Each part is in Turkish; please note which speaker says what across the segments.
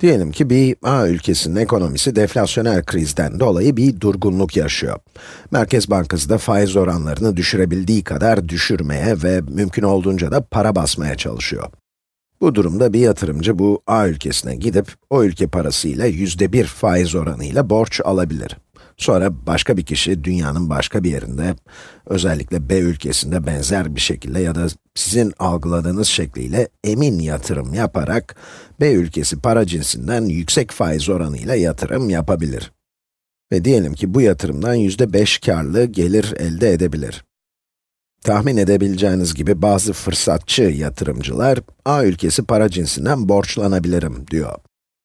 Speaker 1: Diyelim ki bir A ülkesinin ekonomisi deflasyonel krizden dolayı bir durgunluk yaşıyor. Merkez Bankası da faiz oranlarını düşürebildiği kadar düşürmeye ve mümkün olduğunca da para basmaya çalışıyor. Bu durumda bir yatırımcı bu A ülkesine gidip o ülke parasıyla yüzde bir faiz oranıyla borç alabilir. Sonra başka bir kişi dünyanın başka bir yerinde, özellikle B ülkesinde benzer bir şekilde ya da sizin algıladığınız şekliyle emin yatırım yaparak B ülkesi para cinsinden yüksek faiz oranıyla yatırım yapabilir. Ve diyelim ki bu yatırımdan yüzde beş karlı gelir elde edebilir. Tahmin edebileceğiniz gibi bazı fırsatçı yatırımcılar, A ülkesi para cinsinden borçlanabilirim diyor.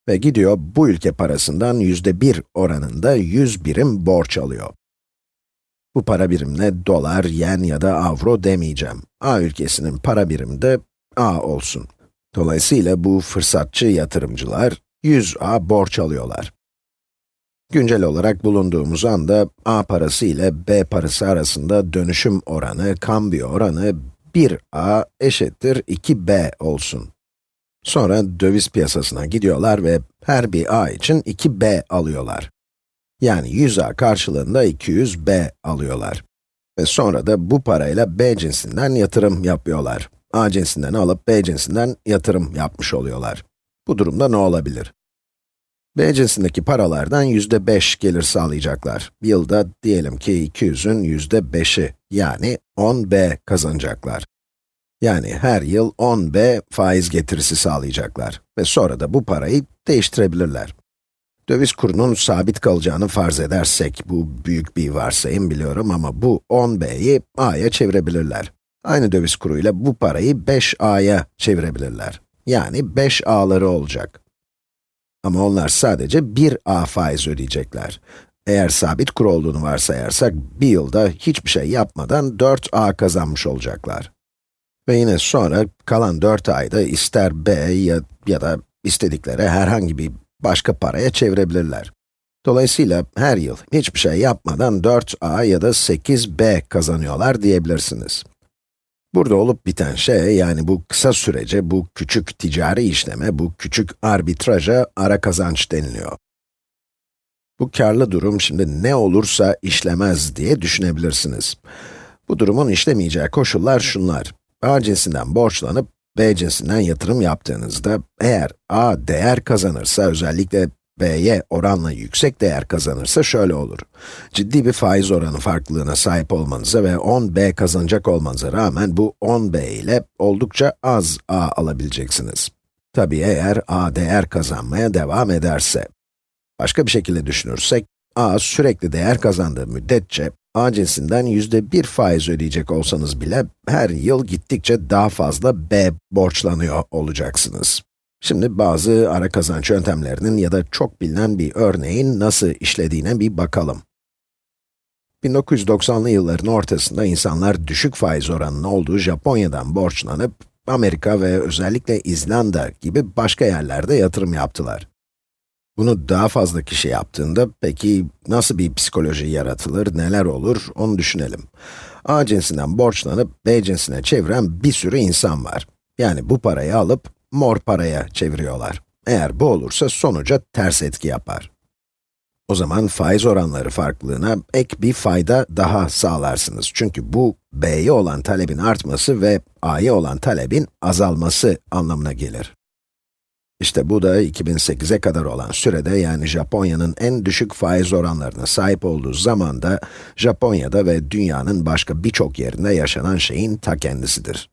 Speaker 1: Ve gidiyor bu ülke parasından yüzde bir oranında 100 birim borç alıyor. Bu para birimine dolar, yen ya da avro demeyeceğim. A ülkesinin para birimi de A olsun. Dolayısıyla bu fırsatçı yatırımcılar 100A borç alıyorlar. Güncel olarak bulunduğumuz anda A parası ile B parası arasında dönüşüm oranı, kambiyo oranı 1A eşittir 2B olsun. Sonra döviz piyasasına gidiyorlar ve her bir A için 2B alıyorlar. Yani 100A karşılığında 200B alıyorlar. Ve sonra da bu parayla B cinsinden yatırım yapıyorlar. A cinsinden alıp B cinsinden yatırım yapmış oluyorlar. Bu durumda ne olabilir? B cinsindeki paralardan yüzde 5 gelir sağlayacaklar. Yılda diyelim ki 200'ün yüzde 5'i, yani 10B kazanacaklar. Yani her yıl 10b faiz getirisi sağlayacaklar ve sonra da bu parayı değiştirebilirler. Döviz kurunun sabit kalacağını farz edersek, bu büyük bir varsayım biliyorum ama bu 10b'yi a'ya çevirebilirler. Aynı döviz kuruyla bu parayı 5a'ya çevirebilirler. Yani 5a'ları olacak. Ama onlar sadece 1a faiz ödeyecekler. Eğer sabit kur olduğunu varsayarsak, bir yılda hiçbir şey yapmadan 4a kazanmış olacaklar. Ve yine sonra kalan 4 ayda ister B ya, ya da istedikleri herhangi bir başka paraya çevirebilirler. Dolayısıyla her yıl hiçbir şey yapmadan 4a ya da 8b kazanıyorlar diyebilirsiniz. Burada olup biten şey, yani bu kısa sürece, bu küçük ticari işleme, bu küçük arbitraja ara kazanç deniliyor. Bu karlı durum şimdi ne olursa işlemez diye düşünebilirsiniz. Bu durumun işlemeyeceği koşullar şunlar. A cinsinden borçlanıp B cinsinden yatırım yaptığınızda, eğer A değer kazanırsa, özellikle B'ye oranla yüksek değer kazanırsa şöyle olur. Ciddi bir faiz oranı farklılığına sahip olmanıza ve 10B kazanacak olmanıza rağmen bu 10B ile oldukça az A alabileceksiniz. Tabii eğer A değer kazanmaya devam ederse. Başka bir şekilde düşünürsek, A sürekli değer kazandığı müddetçe A cinsinden yüzde bir faiz ödeyecek olsanız bile, her yıl gittikçe daha fazla B borçlanıyor olacaksınız. Şimdi bazı ara kazanç yöntemlerinin ya da çok bilinen bir örneğin nasıl işlediğine bir bakalım. 1990'lı yılların ortasında insanlar düşük faiz oranının olduğu Japonya'dan borçlanıp, Amerika ve özellikle İzlanda gibi başka yerlerde yatırım yaptılar. Bunu daha fazla kişi yaptığında, peki nasıl bir psikoloji yaratılır, neler olur, onu düşünelim. A cinsinden borçlanıp B cinsine çeviren bir sürü insan var. Yani bu parayı alıp mor paraya çeviriyorlar. Eğer bu olursa sonuca ters etki yapar. O zaman faiz oranları farklılığına ek bir fayda daha sağlarsınız. Çünkü bu, B'ye olan talebin artması ve A'ya olan talebin azalması anlamına gelir. İşte bu da 2008'e kadar olan sürede, yani Japonya'nın en düşük faiz oranlarına sahip olduğu zamanda, Japonya'da ve dünyanın başka birçok yerinde yaşanan şeyin ta kendisidir.